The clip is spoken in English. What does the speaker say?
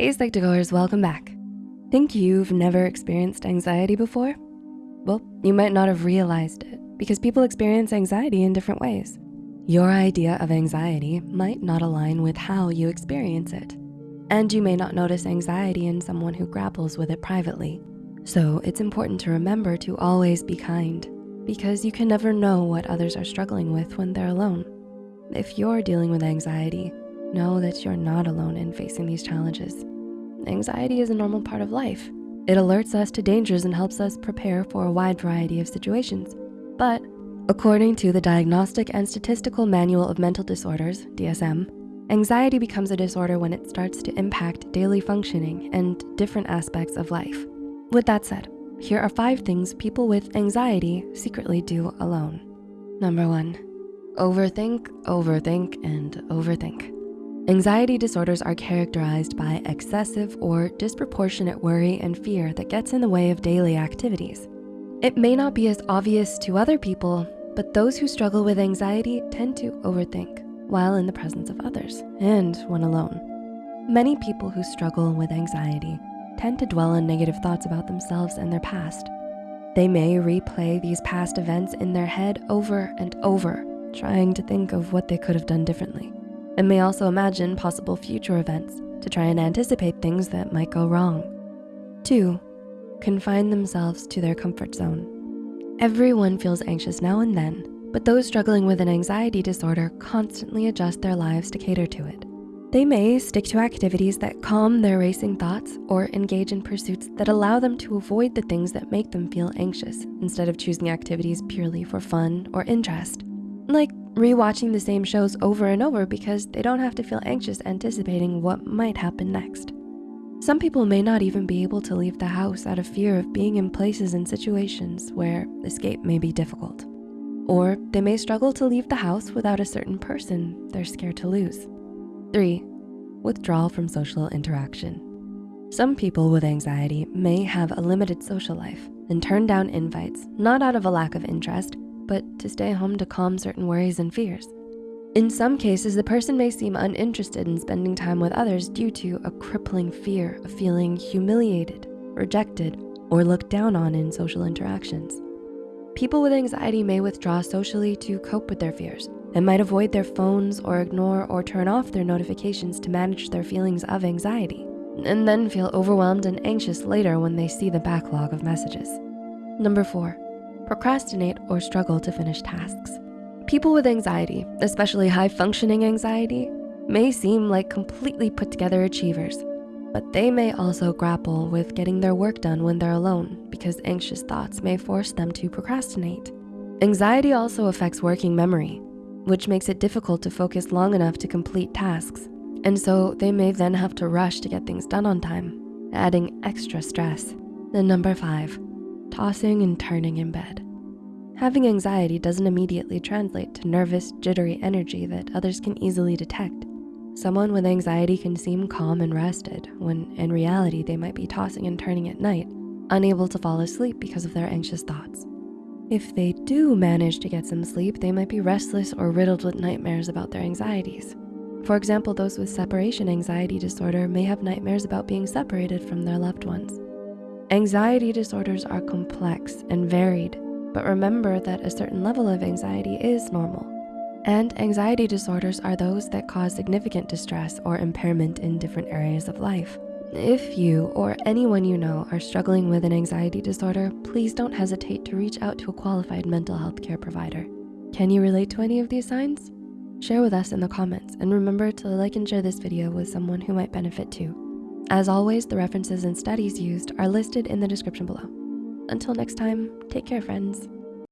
Hey Psych2Goers, welcome back. Think you've never experienced anxiety before? Well, you might not have realized it because people experience anxiety in different ways. Your idea of anxiety might not align with how you experience it. And you may not notice anxiety in someone who grapples with it privately. So it's important to remember to always be kind because you can never know what others are struggling with when they're alone. If you're dealing with anxiety, know that you're not alone in facing these challenges. Anxiety is a normal part of life. It alerts us to dangers and helps us prepare for a wide variety of situations. But according to the Diagnostic and Statistical Manual of Mental Disorders, DSM, anxiety becomes a disorder when it starts to impact daily functioning and different aspects of life. With that said, here are five things people with anxiety secretly do alone. Number one, overthink, overthink, and overthink. Anxiety disorders are characterized by excessive or disproportionate worry and fear that gets in the way of daily activities. It may not be as obvious to other people, but those who struggle with anxiety tend to overthink while in the presence of others and when alone. Many people who struggle with anxiety tend to dwell on negative thoughts about themselves and their past. They may replay these past events in their head over and over, trying to think of what they could have done differently and may also imagine possible future events to try and anticipate things that might go wrong. Two, confine themselves to their comfort zone. Everyone feels anxious now and then, but those struggling with an anxiety disorder constantly adjust their lives to cater to it. They may stick to activities that calm their racing thoughts or engage in pursuits that allow them to avoid the things that make them feel anxious instead of choosing activities purely for fun or interest. Like rewatching the same shows over and over because they don't have to feel anxious anticipating what might happen next. Some people may not even be able to leave the house out of fear of being in places and situations where escape may be difficult. Or they may struggle to leave the house without a certain person they're scared to lose. Three, withdrawal from social interaction. Some people with anxiety may have a limited social life and turn down invites, not out of a lack of interest, but to stay home to calm certain worries and fears. In some cases, the person may seem uninterested in spending time with others due to a crippling fear of feeling humiliated, rejected, or looked down on in social interactions. People with anxiety may withdraw socially to cope with their fears and might avoid their phones or ignore or turn off their notifications to manage their feelings of anxiety, and then feel overwhelmed and anxious later when they see the backlog of messages. Number four, procrastinate, or struggle to finish tasks. People with anxiety, especially high functioning anxiety, may seem like completely put together achievers, but they may also grapple with getting their work done when they're alone because anxious thoughts may force them to procrastinate. Anxiety also affects working memory, which makes it difficult to focus long enough to complete tasks. And so they may then have to rush to get things done on time, adding extra stress. Then number five, tossing and turning in bed. Having anxiety doesn't immediately translate to nervous, jittery energy that others can easily detect. Someone with anxiety can seem calm and rested when in reality they might be tossing and turning at night, unable to fall asleep because of their anxious thoughts. If they do manage to get some sleep, they might be restless or riddled with nightmares about their anxieties. For example, those with separation anxiety disorder may have nightmares about being separated from their loved ones. Anxiety disorders are complex and varied, but remember that a certain level of anxiety is normal. And anxiety disorders are those that cause significant distress or impairment in different areas of life. If you or anyone you know are struggling with an anxiety disorder, please don't hesitate to reach out to a qualified mental health care provider. Can you relate to any of these signs? Share with us in the comments and remember to like and share this video with someone who might benefit too. As always, the references and studies used are listed in the description below. Until next time, take care, friends.